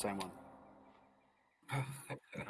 Same one.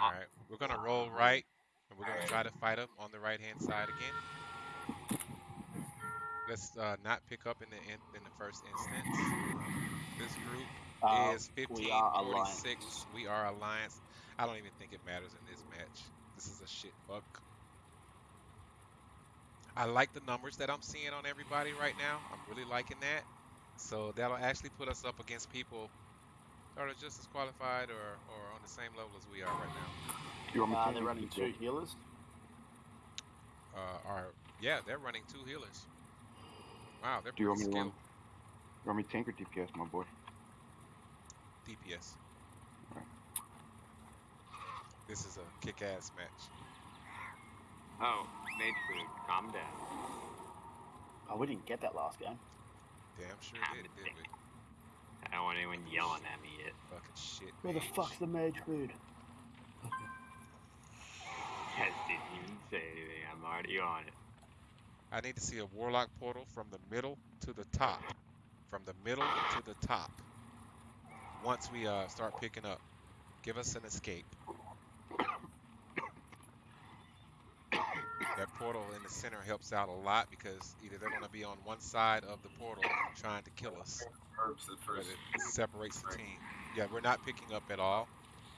All right, we're gonna roll right, and we're gonna try to fight them on the right hand side again. Let's uh, not pick up in the in, in the first instance. This group Uh, is we 1546. We are alliance. I don't even think it matters in this match. This is a shit fuck. I like the numbers that I'm seeing on everybody right now. I'm really liking that. So that'll actually put us up against people that are just as qualified or, or on the same level as we are right now. You want me uh, they're running two healers. Uh, are yeah, they're running two healers. Wow, they're Do you want pretty me to skilled. run? You want me tank or DPS, my boy? DPS. Alright. This is a kick-ass match. Oh, mage food. Calm down. Oh, we didn't get that last game. Damn sure did, did we? I don't want anyone yelling at me yet. Fucking shit. Where the fuck's the mage food? Yes, didn't even say anything. I'm already on it. I need to see a warlock portal from the middle to the top. From the middle to the top. Once we uh, start picking up, give us an escape. That portal in the center helps out a lot because either they're going to be on one side of the portal trying to kill us, Herbs at but first. it separates the team. Yeah, we're not picking up at all.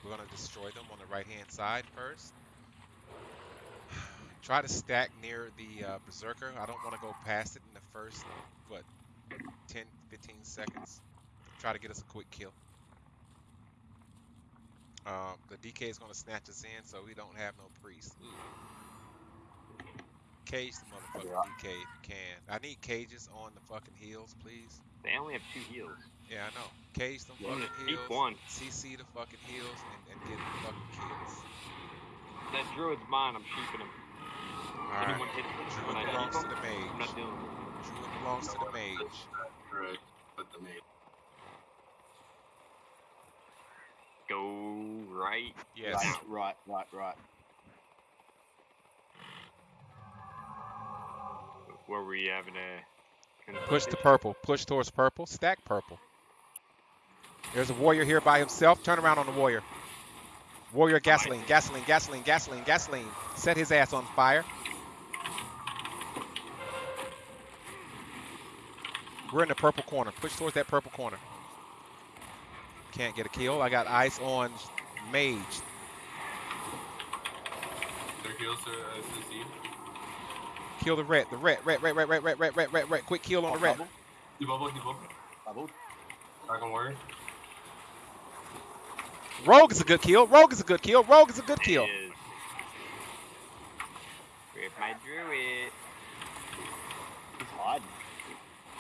We're going to destroy them on the right hand side first. Try to stack near the uh, Berserker. I don't want to go past it in the first, what, 10, 15 seconds. Try to get us a quick kill. Um, the DK is going to snatch us in, so we don't have no priest. Ooh. Cage the motherfucking DK if you can. I need cages on the fucking heals, please. They only have two heals. Yeah, I know. Cage them Yeah, fucking just heals. keep one. CC the fucking heals and, and get the fucking kills. That druid's mine. I'm sheeping him. Alright. Anyone hits me Druid when I belongs to him, the I'm mage. not dealing with it. Druid belongs to the mage. Correct. But the maid. Go right. Yes. Right, right, right, right. Where were you having a Push to purple. Push towards purple. Stack purple. There's a warrior here by himself. Turn around on the warrior. Warrior gasoline, gasoline, gasoline, gasoline, gasoline. Set his ass on fire. We're in the purple corner. Push towards that purple corner. Can't get a kill. I got ice on mage. Their heals are uh. Kill the red. The red, red, red, red, red, red, red, red, red, red. Quick kill on the red. Bubble, He bubble, he bubble. bubble. Dragon warrior. Rogue is a good kill. Rogue is a good kill. Rogue is a good kill. It is. Rip my druid. He's hiding.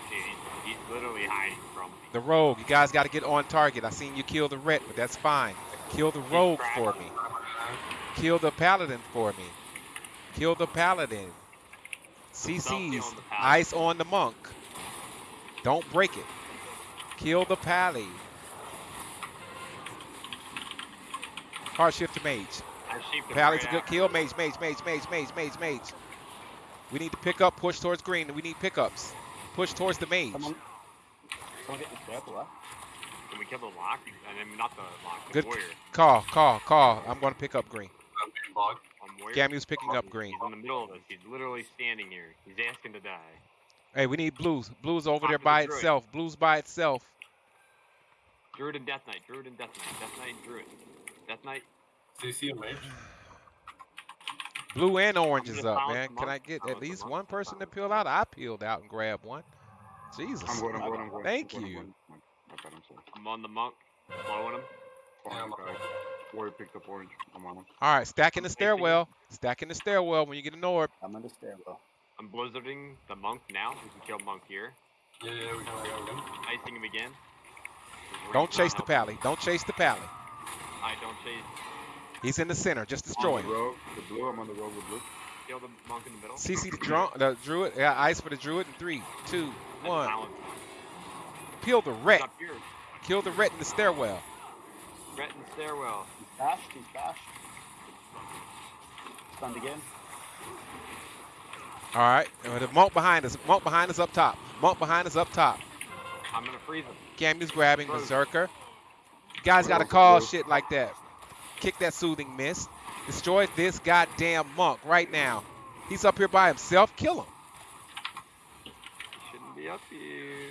Dude, he's, he's literally hiding from me. The rogue. You guys got to get on target. I seen you kill the red, but that's fine. Kill the rogue for me. Kill the paladin for me. Kill the paladin. CC's killing ice on the monk. Don't break it. Kill the pally. Hard shift to mage. I'm Pally's a good kill. him. Mage, mage, mage, mage, mage, mage, mage. We need to pick up, push towards green. We need pickups. Push towards the mage. Someone, someone get this purple, huh? Can we kill the lock? I mean, not the lock, the Good warrior. call, call, call. I'm going to pick up green. I'm being bogged. On warrior. Gamu's picking up green. He's in the middle of us. He's literally standing here. He's asking to die. Hey, we need blues. Blues over Talk there to the by itself. Blues by itself. Druid and Death Knight. Druid and Death Knight. Death Knight and Druid. Death Knight. CC and mage. Blue and orange is up, man. Can. I get at least one person to peel out? I peeled out and grabbed one. Jesus. I'm going, I'm going, I'm going. Thank I'm going, you. I'm going. My bad, I'm sorry. I'm on the monk. Blowing him. Yeah, I'm Orange, okay. Warrior picked up orange. I'm on him. All right, stack in the stairwell. Stack in the stairwell when you get an orb. I'm in the stairwell. I'm blizzarding the monk now. We can kill monk here. Yeah, yeah, we can, we can, we. Icing him again. Don't chase the pally. Don't chase the pally. I don't chase. He's in the center. Just destroy him. rogue, the blue. I'm on the rogue with blue. Kill the monk in the middle. CC the, drum, the druid. Yeah, ice for the druid. In three, two, That's one. Talon. Peel the He's ret. Kill the ret in the stairwell. Ret in the stairwell. He's bashed, he's bashed. Stunned again. All right. The monk behind us. Monk behind us up top. Monk behind us up top. I'm gonna freeze him. Gamu's grabbing Frozen. Berserker. Guys got to call blue. shit like that. Kick that soothing mist. Destroy this goddamn monk right now. He's up here by himself. Kill him. He Shouldn't be up here.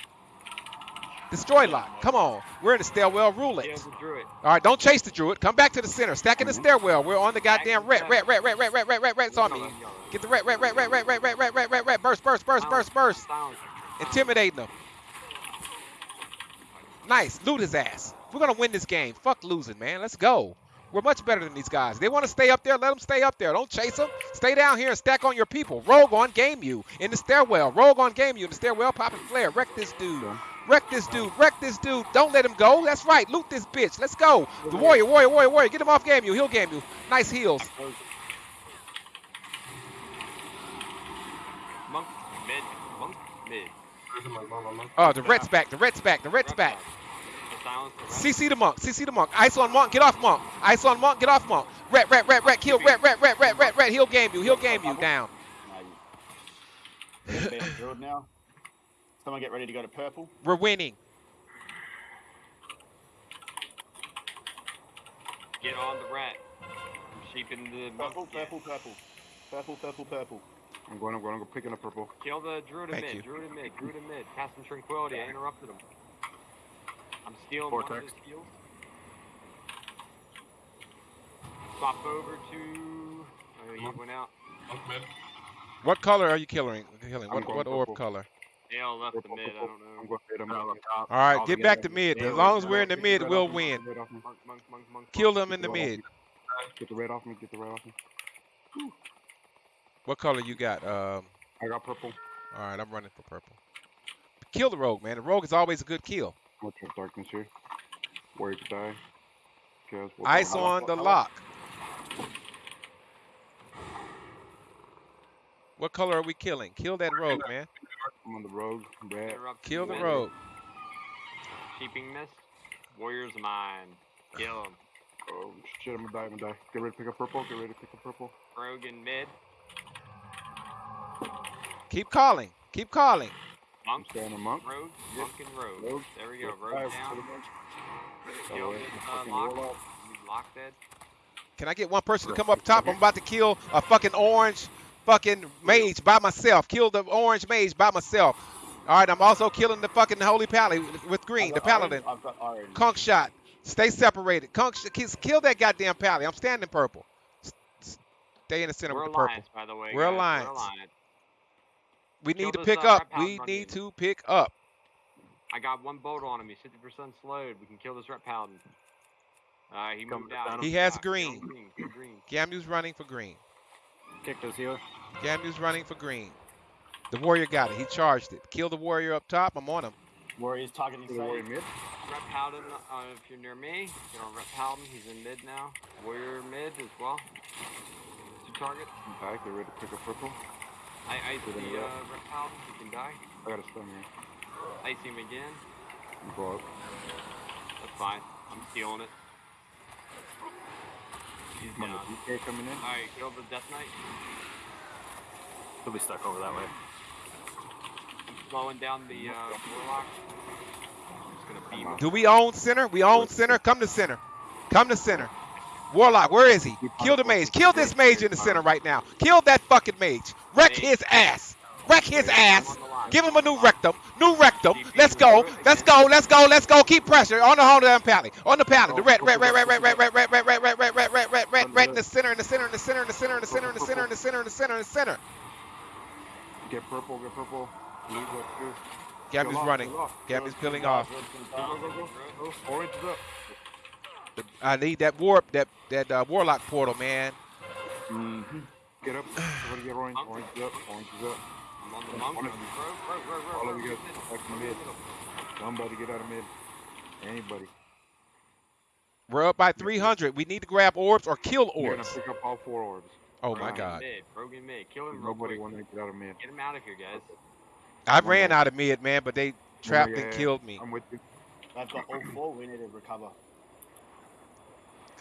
Destroy lock. Come on. We're in the stairwell. Rule it. Kills the druid. All right, don't chase the druid. Come back to the center. Stack in the stairwell. We're on the goddamn ret, ret, ret, ret, ret, ret, ret, ret, ret's on me. Get the ret, ret, ret, ret, ret, ret, ret, ret, ret, ret, ret. Burst, burst, burst, burst, burst. Intimidating them. Nice. Loot his ass. We're gonna win this game. Fuck losing, man. Let's go. We're much better than these guys. They want to stay up there. Let them stay up there. Don't chase them. Stay down here and stack on your people. Rogue on Gamu in the stairwell. Rogue on Gamu in the stairwell. Popping flare. Wreck this dude. Wreck this dude. Wreck this dude. Don't let him go. That's right. Loot this bitch. Let's go. The warrior, warrior, warrior, warrior. Get him off Gamu. He'll Gamu. Nice heals. Monk mid. Monk mid. Oh, the red's back. The red's back. The red's back. The silence. The rest. CC the monk. CC the monk. Ice on monk. Get off monk. Ice on monk. Get off monk. Ret, ret, ret, ret. Kill. Ret, ret, ret, ret, ret, ret. He'll Gamu. He'll Gamu. Down. Now you- They're being drilled now. Someone get ready to go to purple. We're winning. Get on the rat. I'm sheeping the. Purple, Yeah. purple, purple. Purple, purple, purple. I'm going, I'm going, I'm going, picking up purple. Kill the druid in mid. you. Druid in mid. Druid in mid. Cast some tranquility. I interrupted him. I'm stealing one of Vortex. his heals. Swap over to. Oh, he went out. Monk mid. What color are you killing? Killing. What, what orb purple. color? Dale left the mid. I don't know. I'm going up top. All right, get get back to mid. As long as we're in the mid, we'll win. Kill them in the Get the red off mid. Get the red off me, get the red off me. What color you got? Um. I got purple. All right, I'm running for purple. Kill the rogue, man. The rogue is always a good kill. I'm gonna trap darkness here. Warrior to die. Chaos Ice die. on the lock. What color are we killing? Kill that rogue, man. I'm on the rogue. Red. Kill the mid. rogue. Sheeping mist. Warriors mine. Kill him. Oh shit, I'm gonna die, I'm gonna die. Get ready to pick up purple. Get ready to pick up purple. Rogue in mid. Keep calling. Keep calling. I'm Monk. staying on monk. Rogue. Monk and rogue. Rogue. There we go. Get Rogue five, down. Kill Oh, his yeah, uh, fucking lock. warlock. He's locked dead. Can I get one person to come up top? I'm about to kill a fucking orange fucking mage by myself. Kill the orange mage by myself. All right, I'm also killing the fucking holy pally with green, the got orange, paladin. I've got orange. Conk shot. Stay separated. Conk, sh- kill that goddamn pally. I'm standing purple. S- s- Stay in the center We're with the purple. alliance, by the way. We're guys. alliance. We're alliance. We Kill need to pick up. We need to pick up. I got one bolt on him. He's 50% slowed. We can kill this ret paladin. Uh, he moved out. down. He has green. green. Kill green. Gamu's running for green. Kick this here. Gamu's running for green. The warrior got it. He charged it. Kill the warrior up top. I'm on him. Warriors targeting To the warrior save. mid. Ret paladin, uh, if you're near me, get on ret paladin. He's in mid now. Warrior mid as well. Two targets. they're ready to pick up purple. I ice Good the in uh, red. ret paladin. He can die. I got a stun here. Ice him again. You go up. That's fine. I'm stealing it. He's I'm on the DK coming in. Alright, kill the Death Knight. He'll be stuck over that way. I'm slowing down the uh, Warlock. I'm just gonna beam him. Do we own center? We own center. Come to center. Come to center. Warlock, where is he? Kill the mage. Kill this mage in the center right now. Kill that fucking mage. Wreck his ass. Wreck his ass. Give him a new rectum. New rectum. Let's go. Let's go. Let's go. Let's go. Keep pressure on the hold of pally. On the pally. The red, red, red, red, red, red, red, red, red, red, red, red, red, red, red, red, red in the center, in the center, in the center, in the center, in the center, in the center, in the center, in the center, in the center. Get purple. Get purple. Blue's up too. Gammy's Kill off, running. off. Gammy's peeling off. Oh, orange is up. I need that warp, that that uh, warlock portal, man. Mm-hmm. Get up. Everybody get orange. Orange is up. Orange is up. I'm on the monk. One Rogue, of you. rogue, rogue, rogue, All of you guys back to mid. Somebody get out of mid. Anybody. We're up by 300. We need to grab orbs or kill You're gonna orbs. pick up all four orbs. Oh my God. Mid. Brogan mid. Kill him real Nobody quick. wanted to get out of mid. Get him out of here, guys. I ran out of mid, man, but they trapped yeah, and killed me. I'm with you. They've got all four. We need to recover.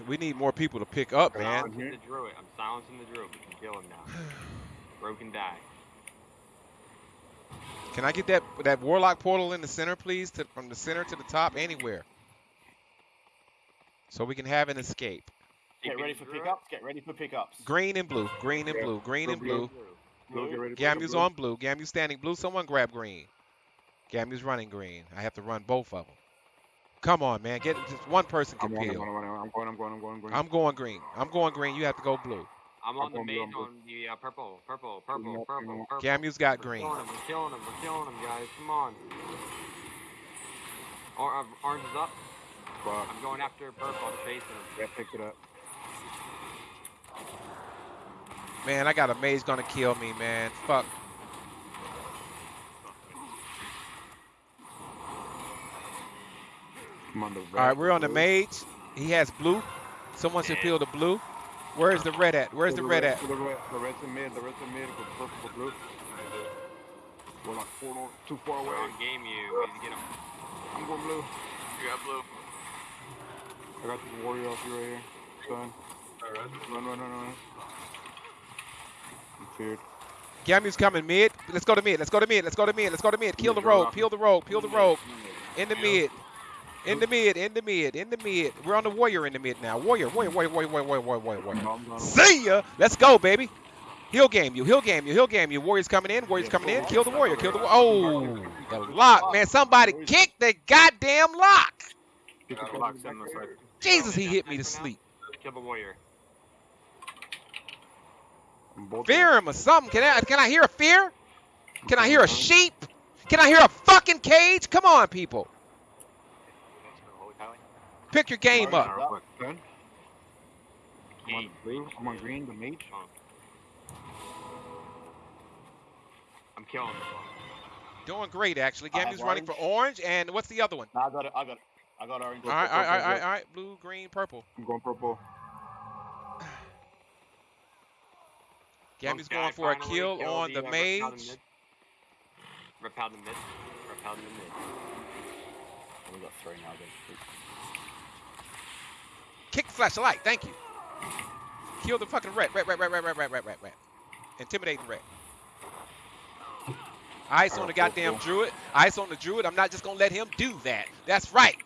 We need more people to pick up, Okay. man. Silencing the druid. I'm silencing the druid. We can kill him now. Broken die. Can I get that that warlock portal in the center, please? To, from the center to the top, anywhere. So we can have an escape. Get ready for pickups. Get ready for pickups. Green and blue. Green and blue. Green and blue. blue. Blue, get ready to Gamu's on blue. Gamu's standing blue. Someone grab green. Gamu's running green. I have to run both of them. Come on, man. Get just one person I'm can I'm peel. on, I'm on, I'm going, I'm going, I'm going, I'm going. I'm going green. I'm going green. You have to go blue. I'm on the I'm main on the uh, purple, purple, purple, purple, purple. Gamu's got We're green. killing him. We're killing him. We're killing him, guys. Come on. Or, uh, orange is up. Fuck. I'm going after purple. I'm chasing him. Yeah, picked it up. Man, I got a maze gonna kill me, man. Fuck. I'm on the All right, we're on the blue. mage. He has blue. Someone should peel the blue. Where's the red at? Where's To the red at? The red, the red's in mid, the red's in mid, go purple, go blue. We're like four, too far We're away. on Gamu. We need to get him. I'm going blue. You got blue. I got this warrior off you right here. Son. Alright. Run, run, run, run. I'm feared. Gamu's coming mid. Let's go to mid. Let's go to mid. Let's go to mid. Let's go to mid. Kill the rogue. Peel the rogue. Peel the rogue. In the mid. In the mid, in the mid, in the mid. We're on the warrior in the mid now. Warrior, warrior, warrior, warrior, warrior, warrior, warrior, warrior. See ya! Let's go, baby. He'll Gamu. He'll Gamu. He'll Gamu. Warrior's coming in. Warrior's coming in. Kill the warrior. Kill the warrior. Oh, the lock, man. Somebody kick the goddamn lock. Jesus, he hit me to sleep. Kill the warrior. Fear him or something. Can I, can I hear a fear? Can I hear a sheep? Can I hear a fucking cage? Come on, people. Pick your game up. Real quick. Son, I'm on Game. blue. I'm on green, the mage. I'm killing him. Doing great, actually. I have Gamu's running for orange, and what's the other one? No, I got it. I got it. I got orange. All right, all right, all right, all right, all right. Blue, green, purple. I'm going purple. Gammy's going for a finally kill on the uh, mage. Repel the mid. Repel the mid. Repel the mid. We got three now. Then. Kick the flashlight. Thank you. Kill the fucking rat. Rat, rat, rat, rat, rat, rat, rat, rat, rat. Intimidating rat. Ice on the oh, oh, goddamn oh. druid. Ice on the druid. I'm not just gonna let him do that. That's right.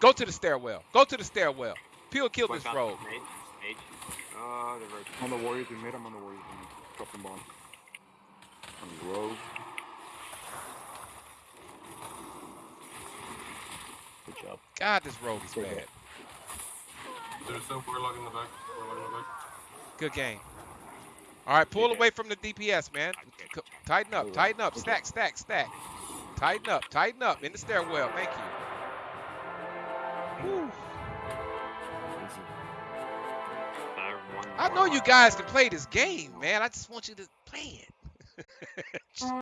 Go to the stairwell. Go to the stairwell. Peel kill this rogue. Mage. Mage. Oh, the rogue. I'm on the warriors in mid. I'm on the warriors in mid. Dropping bomb. I'm the rogue. Good job. God, this rogue is bad. There's still warlock in the back. Warlock in the back. Good game. All right, pull Yeah. away from the DPS, man. C- Tighten up, tighten up, stack, stack, stack. Tighten up, tighten up in the stairwell. Thank you. Whew. Uh, I know you guys can play this game, man. I just want you to play it.